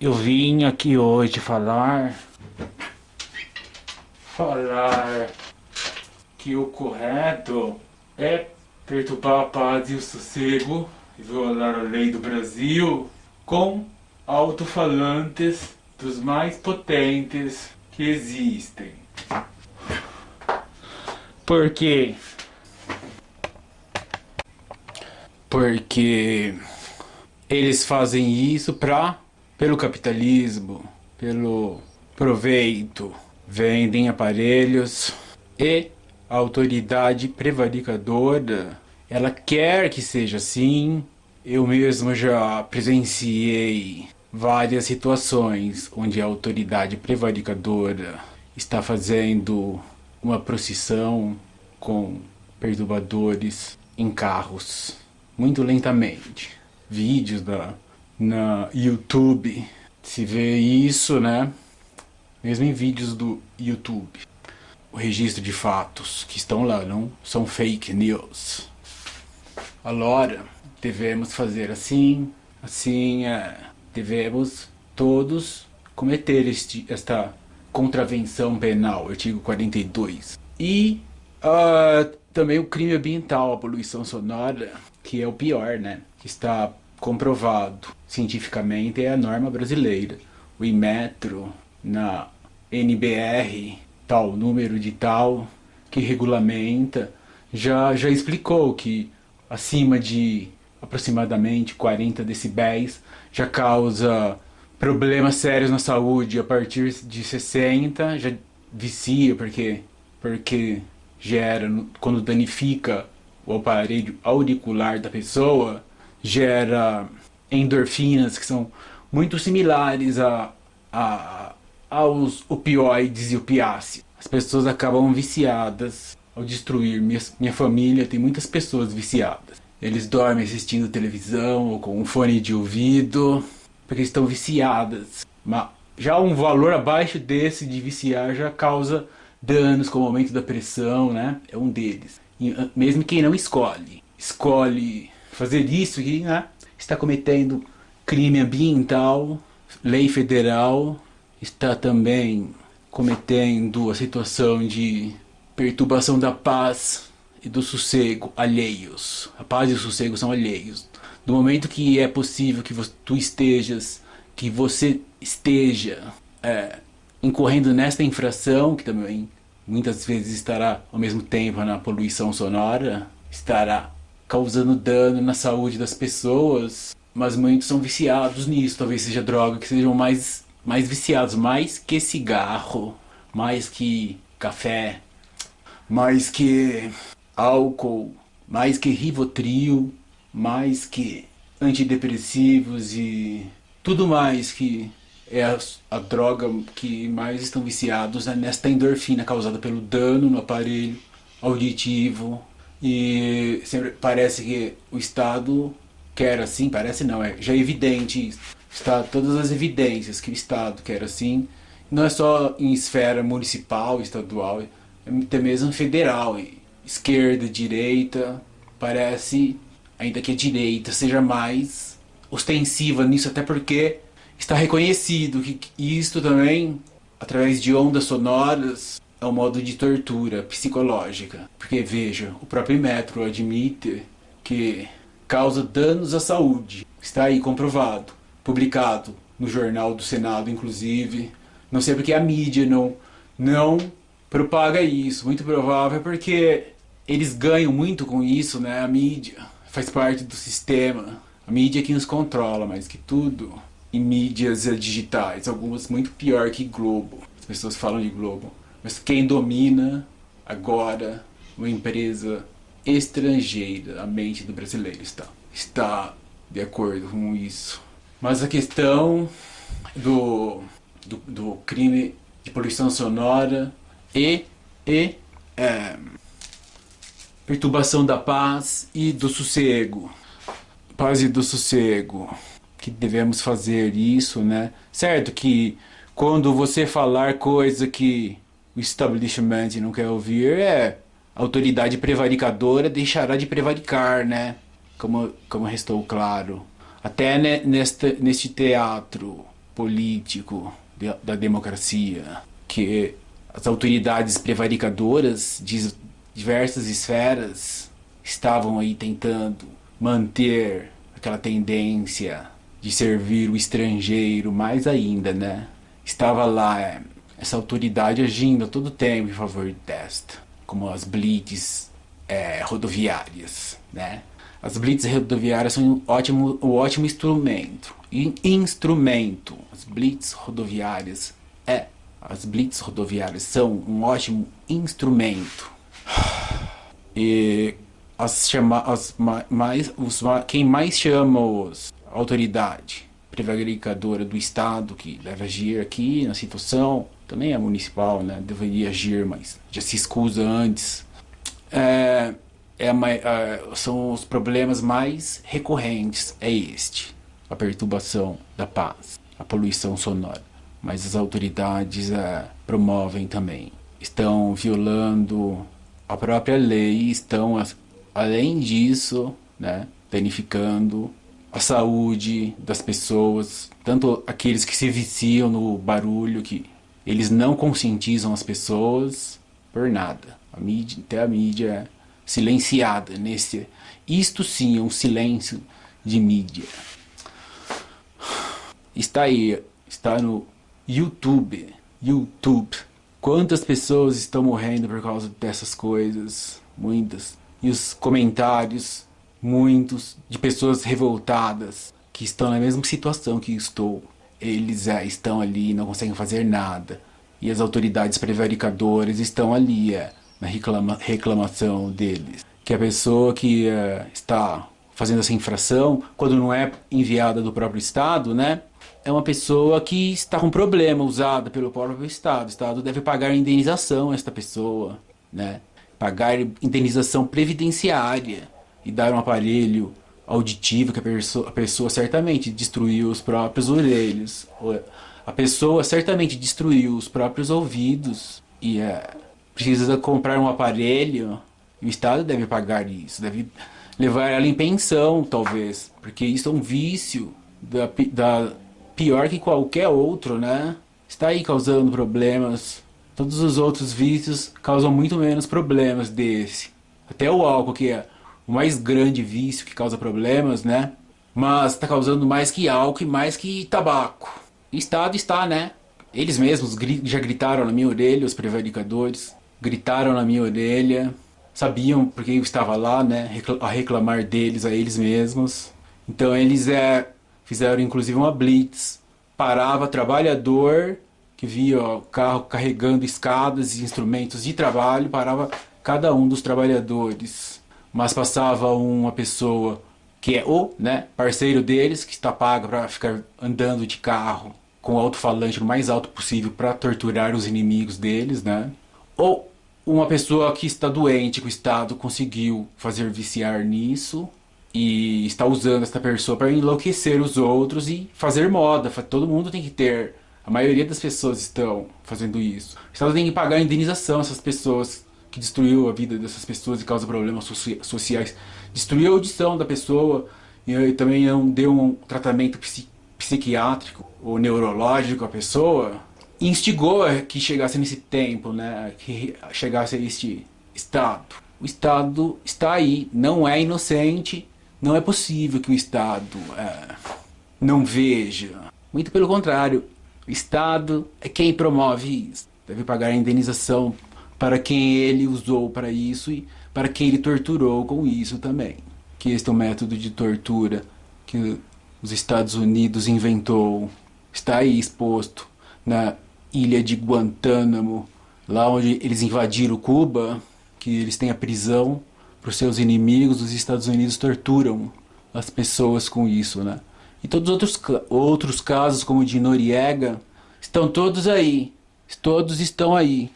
Eu vim aqui hoje falar falar que o correto é perturbar a paz e o sossego e violar a lei do Brasil com alto-falantes dos mais potentes que existem. Por quê? Porque eles fazem isso pra, pelo capitalismo, pelo proveito, vendem aparelhos e a autoridade prevaricadora, ela quer que seja assim. Eu mesmo já presenciei várias situações onde a autoridade prevaricadora está fazendo uma procissão com perturbadores em carros, muito lentamente. Vídeos da, na YouTube, se vê isso, né? Mesmo em vídeos do YouTube. O registro de fatos que estão lá não são fake news. Agora, devemos fazer assim, assim, é, devemos todos cometer este, esta contravenção penal, artigo 42. E uh, também o crime ambiental, a poluição sonora, que é o pior, né? Que está comprovado cientificamente, é a norma brasileira. O Inmetro, na NBR, tal número de tal, que regulamenta, já, já explicou que acima de aproximadamente 40 decibéis já causa problemas sérios na saúde a partir de 60 já vicia porque porque gera quando danifica o aparelho auricular da pessoa gera endorfinas que são muito similares a, a aos opioides e opiáceos. As pessoas acabam viciadas ao destruir. Minha, minha família tem muitas pessoas viciadas. Eles dormem assistindo televisão ou com um fone de ouvido porque estão viciadas. Mas já um valor abaixo desse de viciar já causa danos como aumento da pressão, né? É um deles. E, ah, mesmo quem não escolhe, escolhe fazer isso né? Está cometendo crime ambiental, lei federal, está também cometendo a situação de perturbação da paz e do sossego alheios. A paz e o sossego são alheios. No momento que é possível que tu estejas, que você esteja é, incorrendo nesta infração, que também muitas vezes estará ao mesmo tempo na poluição sonora, estará causando dano na saúde das pessoas, mas muitos são viciados nisso, talvez seja droga, que sejam mais, mais viciados, mais que cigarro, mais que café, mais que álcool, mais que Rivotril, mais que antidepressivos e tudo mais que é a, a, droga que mais estão viciados é nesta endorfina causada pelo dano no aparelho auditivo e sempre parece que o Estado quer assim, parece não, é já é evidente, está todas as evidências que o Estado quer assim, não é só em esfera municipal, estadual, é até mesmo federal, esquerda, direita, parece ainda que a direita seja mais ostensiva nisso, até porque está reconhecido que isto também, através de ondas sonoras, é um modo de tortura psicológica. Porque veja, o próprio Metro admite que causa danos à saúde. Está aí comprovado, publicado no jornal do Senado, inclusive. Não sei porque a mídia não, não propaga isso. Muito provável porque eles ganham muito com isso, né? A mídia faz parte do sistema. A mídia que nos controla, mais que tudo. Em mídias digitais, algumas muito pior que Globo. As pessoas falam de Globo. Mas quem domina agora uma empresa estrangeira, a mente do brasileiro está. Está de acordo com isso. Mas a questão do, do, do crime de poluição sonora e, e é, perturbação da paz e do sossego. Paz e do sossego. Que devemos fazer isso, né? Certo que quando você falar coisa que o establishment não quer ouvir, é autoridade prevaricadora deixará de prevaricar, né? Como, como restou claro. Até neste, neste teatro político de, da democracia, que as autoridades prevaricadoras de diversas esferas estavam aí tentando manter aquela tendência de servir o estrangeiro mais ainda, né? Estava lá é, essa autoridade agindo a todo tempo em favor desta, como as blitz é, rodoviárias, né? As blitz rodoviárias são um ótimo, um ótimo instrumento. In, instrumento. As blitz rodoviárias é as blitz rodoviárias são um ótimo instrumento. E as chama, as mais, os, quem mais chama os autoridade prevaricadora do Estado que deve agir aqui na situação, também é municipal, né? Deveria agir, mas já se escusa antes. É, é, é, são os problemas mais recorrentes, é este. A perturbação da paz, a poluição sonora mas as autoridades é, promovem também. Estão violando a própria lei, estão, além disso, né, danificando a saúde das pessoas, tanto aqueles que se viciam no barulho, que eles não conscientizam as pessoas por nada. A mídia, até a mídia é silenciada nesse... Isto sim é um silêncio de mídia. Está aí, está no YouTube. YouTube. Quantas pessoas estão morrendo por causa dessas coisas? Muitas. E os comentários, muitos, de pessoas revoltadas, que estão na mesma situação que estou. Eles é, estão ali, não conseguem fazer nada. E as autoridades prevaricadoras estão ali, é, na reclama, reclamação deles. Que a pessoa que é, está fazendo essa infração, quando não é enviada do próprio Estado, né? é uma pessoa que está com problema usada pelo próprio Estado. O Estado deve pagar indenização a esta pessoa, né? pagar indenização previdenciária e dar um aparelho auditivo que a pessoa, a pessoa certamente destruiu os próprios orelhos. A pessoa certamente destruiu os próprios ouvidos e é, precisa comprar um aparelho. O Estado deve pagar isso, deve levar ela em pensão, talvez, porque isso é um vício da, da pior que qualquer outro, né? Está aí causando problemas. Todos os outros vícios causam muito menos problemas desse. Até o álcool, que é o mais grande vício que causa problemas, né? Mas está causando mais que álcool e mais que tabaco. O Estado está, né? Eles mesmos já gritaram na minha orelha, os prevaricadores. Gritaram na minha orelha. Sabiam porque eu estava lá, né? A reclamar deles a eles mesmos. Então eles é, Fizeram inclusive uma blitz. Parava trabalhador que via o carro carregando escadas e instrumentos de trabalho, parava cada um dos trabalhadores. Mas passava uma pessoa que é o né, parceiro deles, que está paga para ficar andando de carro com alto-falante o mais alto possível para torturar os inimigos deles, né? Ou uma pessoa que está doente, que o Estado conseguiu fazer viciar nisso, e está usando essa pessoa para enlouquecer os outros e fazer moda. Todo mundo tem que ter. A maioria das pessoas estão fazendo isso. O Estado tem que pagar a indenização essas pessoas que destruiu a vida dessas pessoas e causa problemas sociais. Destruiu a audição da pessoa e também não deu um tratamento psiquiátrico ou neurológico à pessoa. instigou que chegasse nesse tempo, né? Que chegasse a este estado. O Estado está aí, não é inocente, não é possível que o Estado é, não veja. Muito pelo contrário, o Estado é quem promove isso. Deve pagar a indenização para quem ele usou para isso e para quem ele torturou com isso também. Que este é um método de tortura que os Estados Unidos inventou. Está aí exposto na ilha de Guantánamo, lá onde eles invadiram Cuba, que eles têm a prisão para os seus inimigos, os Estados Unidos torturam as pessoas com isso, né? E todos os outros, outros casos, como o de Noriega, estão todos aí. Todos estão aí.